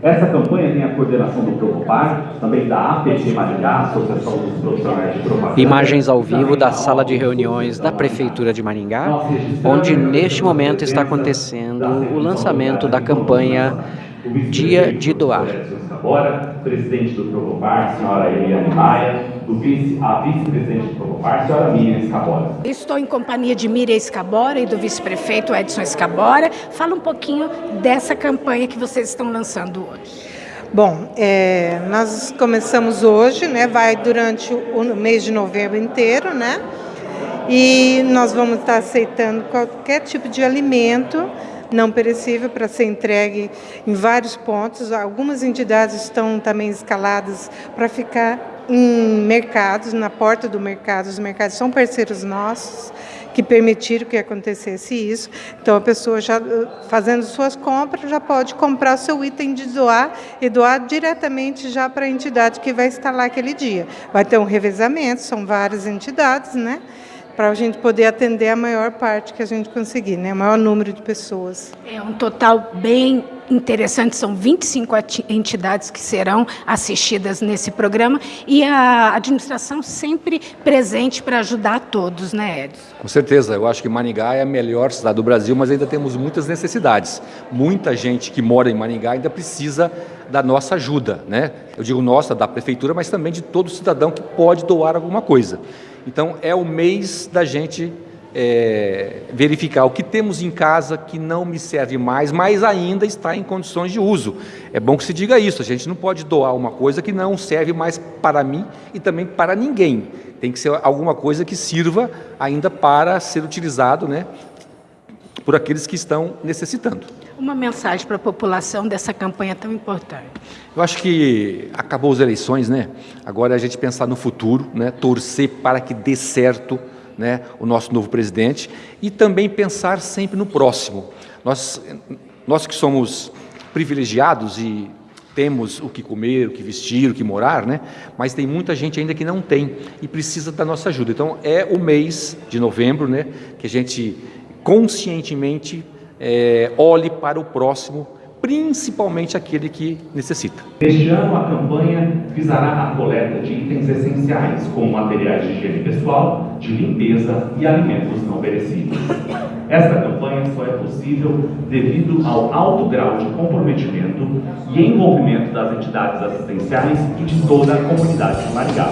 Essa campanha tem a coordenação do Propopar, também da APT Maringá, Associação dos Profissionais de Propaganda. Imagens ao vivo da sala de reuniões da Prefeitura de Maringá, onde neste momento está acontecendo o lançamento da campanha Dia de Doar. Escabora, presidente do Provopar, senhora Eliane Maia, do vice, a vice-presidente do Provopar, senhora Miriam Escabora. Estou em companhia de Miriam Escabora e do vice-prefeito Edson Escabora. Fala um pouquinho dessa campanha que vocês estão lançando hoje. Bom, é, nós começamos hoje, né, vai durante o mês de novembro inteiro, né, e nós vamos estar aceitando qualquer tipo de alimento não perecível para ser entregue em vários pontos. Algumas entidades estão também escaladas para ficar em mercados, na porta do mercado. Os mercados são parceiros nossos que permitiram que acontecesse isso. Então a pessoa já fazendo suas compras já pode comprar seu item de doar e doar diretamente já para a entidade que vai lá aquele dia. Vai ter um revezamento, são várias entidades, né? Para a gente poder atender a maior parte que a gente conseguir, né? o maior número de pessoas. É um total bem interessante, são 25 entidades que serão assistidas nesse programa e a administração sempre presente para ajudar todos, né, Edson? Com certeza, eu acho que Maringá é a melhor cidade do Brasil, mas ainda temos muitas necessidades. Muita gente que mora em Maringá ainda precisa da nossa ajuda, né? Eu digo nossa, da prefeitura, mas também de todo cidadão que pode doar alguma coisa. Então, é o mês da gente é, verificar o que temos em casa que não me serve mais, mas ainda está em condições de uso. É bom que se diga isso, a gente não pode doar uma coisa que não serve mais para mim e também para ninguém. Tem que ser alguma coisa que sirva ainda para ser utilizado né, por aqueles que estão necessitando. Uma mensagem para a população dessa campanha tão importante. Eu acho que acabou as eleições, né? Agora é a gente pensar no futuro, né? torcer para que dê certo né? o nosso novo presidente e também pensar sempre no próximo. Nós, nós que somos privilegiados e temos o que comer, o que vestir, o que morar, né? mas tem muita gente ainda que não tem e precisa da nossa ajuda. Então é o mês de novembro né? que a gente conscientemente é, olhe para o próximo, principalmente aquele que necessita. Este ano, a campanha visará a coleta de itens essenciais, como materiais de higiene pessoal, de limpeza e alimentos não perecíveis. Esta campanha só é possível devido ao alto grau de comprometimento e envolvimento das entidades assistenciais e de toda a comunidade de Maringá.